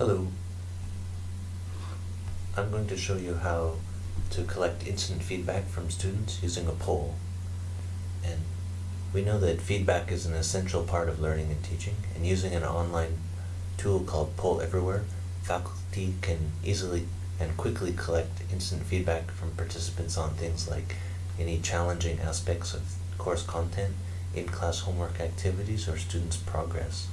Hello. I'm going to show you how to collect instant feedback from students using a poll. And we know that feedback is an essential part of learning and teaching, and using an online tool called Poll Everywhere, faculty can easily and quickly collect instant feedback from participants on things like any challenging aspects of course content, in-class homework activities, or students' progress.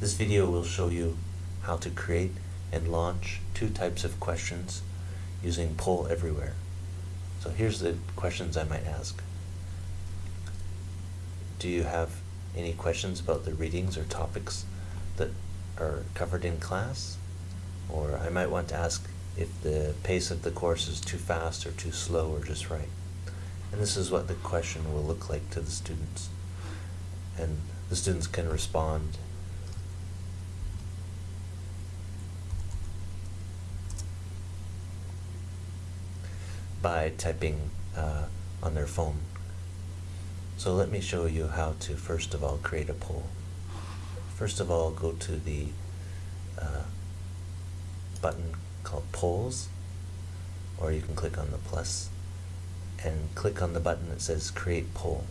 This video will show you how to create and launch two types of questions using Poll Everywhere. So here's the questions I might ask. Do you have any questions about the readings or topics that are covered in class? Or I might want to ask if the pace of the course is too fast or too slow or just right. And this is what the question will look like to the students. And the students can respond by typing uh, on their phone. So let me show you how to first of all create a poll. First of all, go to the uh, button called Polls, or you can click on the plus and click on the button that says Create Poll.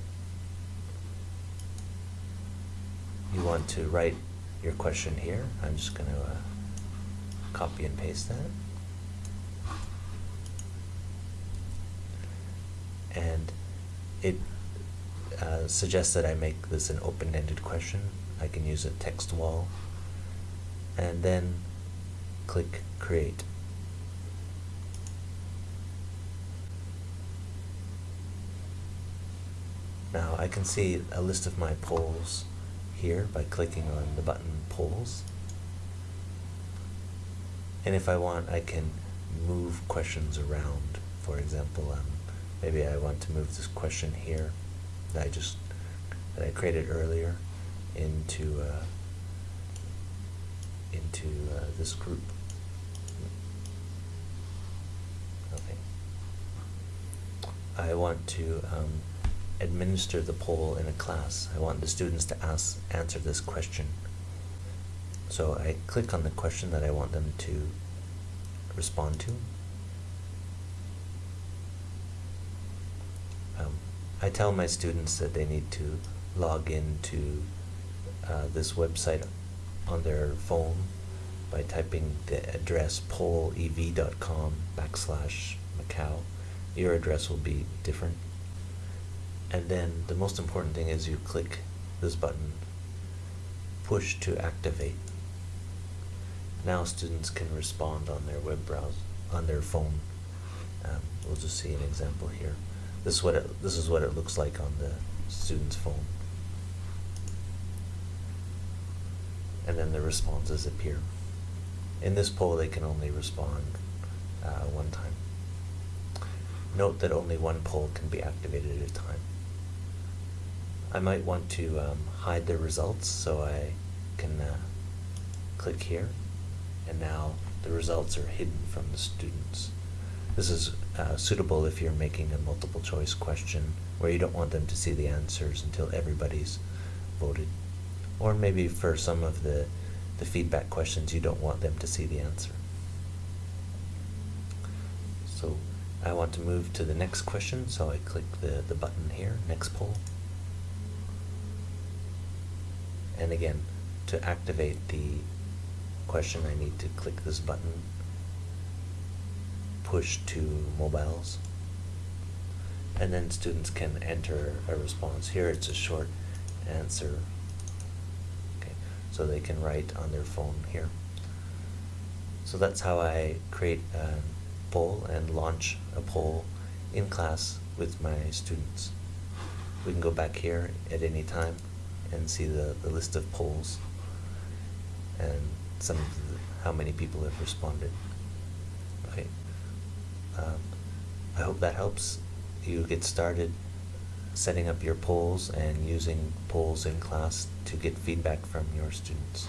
You want to write your question here. I'm just going to uh, copy and paste that. And it uh, suggests that I make this an open-ended question. I can use a text wall and then click create. Now I can see a list of my polls here by clicking on the button polls and if I want I can move questions around for example um, maybe I want to move this question here that I just that I created earlier into uh, into uh, this group. Okay. I want to um, administer the poll in a class. I want the students to ask answer this question. So I click on the question that I want them to respond to I tell my students that they need to log into uh, this website on their phone by typing the address pollev.com backslash Macau. Your address will be different. And then the most important thing is you click this button, push to activate. Now students can respond on their web browser, on their phone. Um, we'll just see an example here. This is what it, this is what it looks like on the student's phone. And then the responses appear. In this poll, they can only respond uh, one time. Note that only one poll can be activated at a time. I might want to um, hide the results, so I can uh, click here, and now the results are hidden from the students. This is uh, suitable if you're making a multiple choice question where you don't want them to see the answers until everybody's voted. Or maybe for some of the, the feedback questions you don't want them to see the answer. So I want to move to the next question, so I click the, the button here, next poll. And again, to activate the question I need to click this button push to mobiles. And then students can enter a response. Here it's a short answer. Okay, so they can write on their phone here. So that's how I create a poll and launch a poll in class with my students. We can go back here at any time and see the, the list of polls and some the, how many people have responded. Okay. Um, I hope that helps you get started setting up your polls and using polls in class to get feedback from your students.